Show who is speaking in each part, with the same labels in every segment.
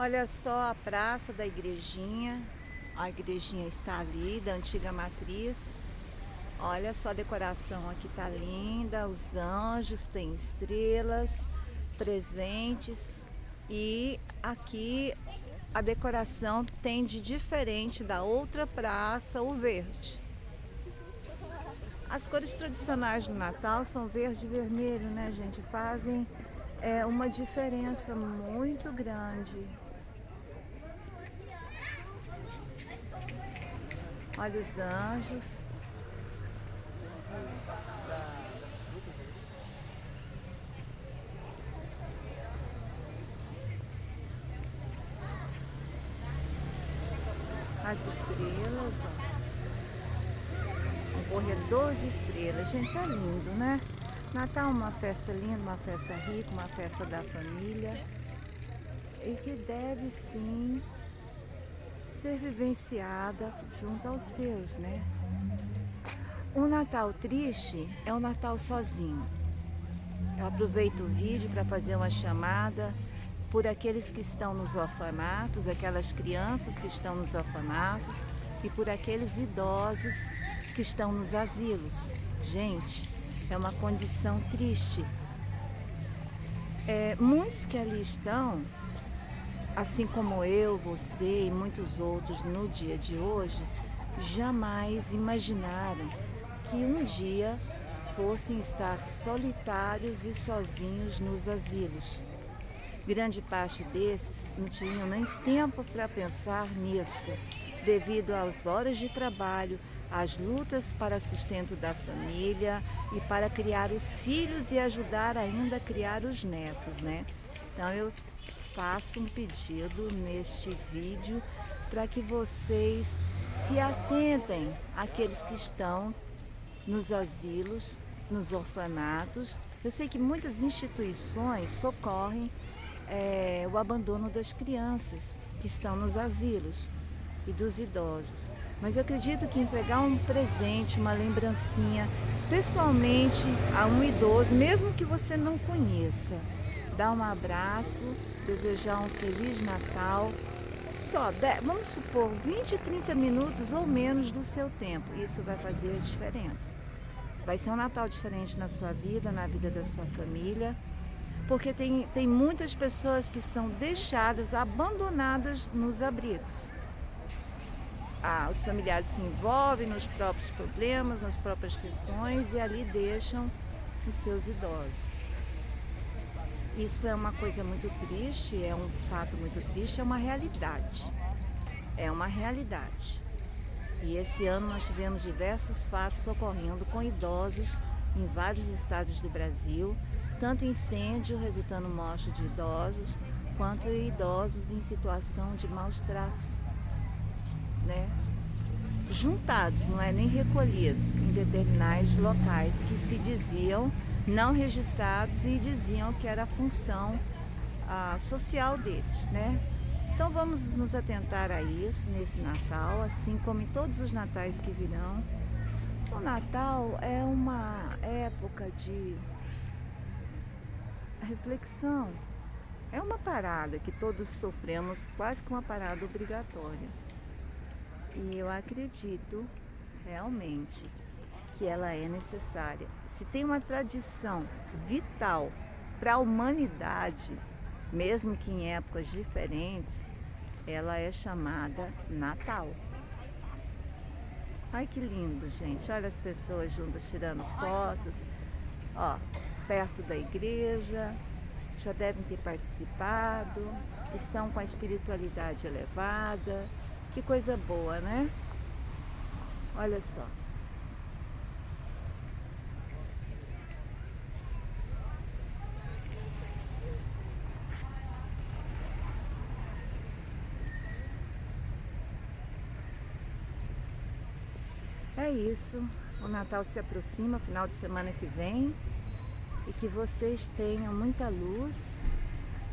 Speaker 1: Olha só a praça da igrejinha. A igrejinha está ali, da antiga matriz. Olha só a decoração aqui tá linda. Os anjos, tem estrelas, presentes. E aqui a decoração tem de diferente da outra praça, o verde. As cores tradicionais do Natal são verde e vermelho, né, gente? Fazem é, uma diferença muito grande. Olha os anjos. As estrelas, ó corredor de estrelas. Gente, é lindo, né? Natal é uma festa linda, uma festa rica, uma festa da família. E que deve sim ser vivenciada junto aos seus, né? Um Natal triste é um Natal sozinho. Eu aproveito o vídeo para fazer uma chamada por aqueles que estão nos orfanatos, aquelas crianças que estão nos orfanatos e por aqueles idosos que estão nos asilos. Gente, é uma condição triste. É, muitos que ali estão, assim como eu, você e muitos outros no dia de hoje, jamais imaginaram que um dia fossem estar solitários e sozinhos nos asilos. Grande parte desses não tinham nem tempo para pensar nisso, devido às horas de trabalho, as lutas para sustento da família e para criar os filhos e ajudar ainda a criar os netos, né? Então eu faço um pedido neste vídeo para que vocês se atentem àqueles que estão nos asilos, nos orfanatos. Eu sei que muitas instituições socorrem é, o abandono das crianças que estão nos asilos e dos idosos. Mas eu acredito que entregar um presente, uma lembrancinha, pessoalmente a um idoso, mesmo que você não conheça, dar um abraço, desejar um Feliz Natal, só, vamos supor, 20, 30 minutos ou menos do seu tempo. Isso vai fazer a diferença. Vai ser um Natal diferente na sua vida, na vida da sua família, porque tem, tem muitas pessoas que são deixadas, abandonadas nos abrigos ah, os familiares se envolvem nos próprios problemas, nas próprias questões e ali deixam os seus idosos. Isso é uma coisa muito triste, é um fato muito triste, é uma realidade. É uma realidade. E esse ano nós tivemos diversos fatos ocorrendo com idosos em vários estados do Brasil, tanto incêndio resultando morte de idosos, quanto idosos em situação de maus tratos né, juntados, não é nem recolhidos em determinados locais que se diziam não registrados e diziam que era a função a, social deles, né? Então vamos nos atentar a isso nesse Natal, assim como em todos os natais que virão. O Natal é uma época de reflexão, é uma parada que todos sofremos, quase que uma parada obrigatória. E eu acredito realmente que ela é necessária. Se tem uma tradição vital para a humanidade, mesmo que em épocas diferentes, ela é chamada Natal. Ai que lindo, gente. Olha as pessoas juntas tirando fotos. Ó, perto da igreja, já devem ter participado, estão com a espiritualidade elevada, que coisa boa, né? Olha só. É isso. O Natal se aproxima, final de semana que vem. E que vocês tenham muita luz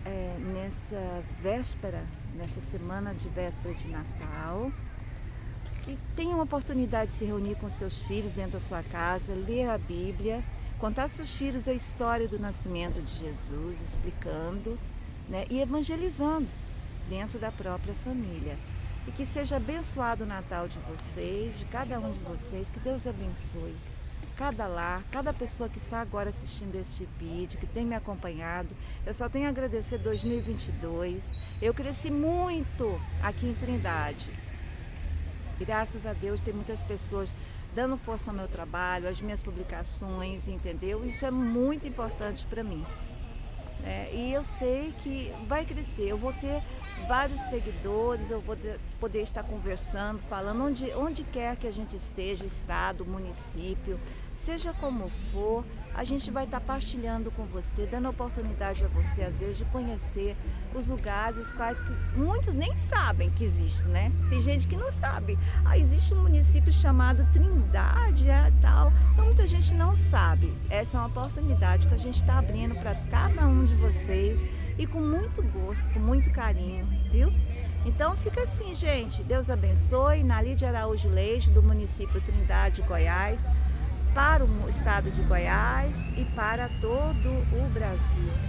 Speaker 1: é, nessa véspera nessa semana de véspera de Natal, que tenham a oportunidade de se reunir com seus filhos dentro da sua casa, ler a Bíblia, contar aos seus filhos a história do nascimento de Jesus, explicando né, e evangelizando. dentro da própria família. E que seja abençoado o Natal de vocês, de cada um de vocês, que Deus abençoe cada lar, cada pessoa que está agora assistindo este vídeo, que tem me acompanhado. Eu só tenho a agradecer 2022. Eu cresci muito aqui em Trindade. Graças a Deus tem muitas pessoas dando força ao meu trabalho, às minhas publicações, entendeu? Isso é muito importante para mim. É, e eu sei que vai crescer. Eu vou ter vários seguidores, eu vou poder estar conversando, falando onde, onde quer que a gente esteja, estado, município, seja como for, a gente vai estar partilhando com você, dando oportunidade a você, às vezes, de conhecer os lugares, os quais muitos nem sabem que existe, né? Tem gente que não sabe. Ah, existe um município chamado Trindade, é, tal. Então, muita gente não sabe. Essa é uma oportunidade que a gente está abrindo para cada um de vocês e com muito gosto, com muito carinho, viu? Então fica assim, gente. Deus abençoe. Nali de Araújo Leite, do município Trindade, Goiás para o estado de Goiás e para todo o Brasil.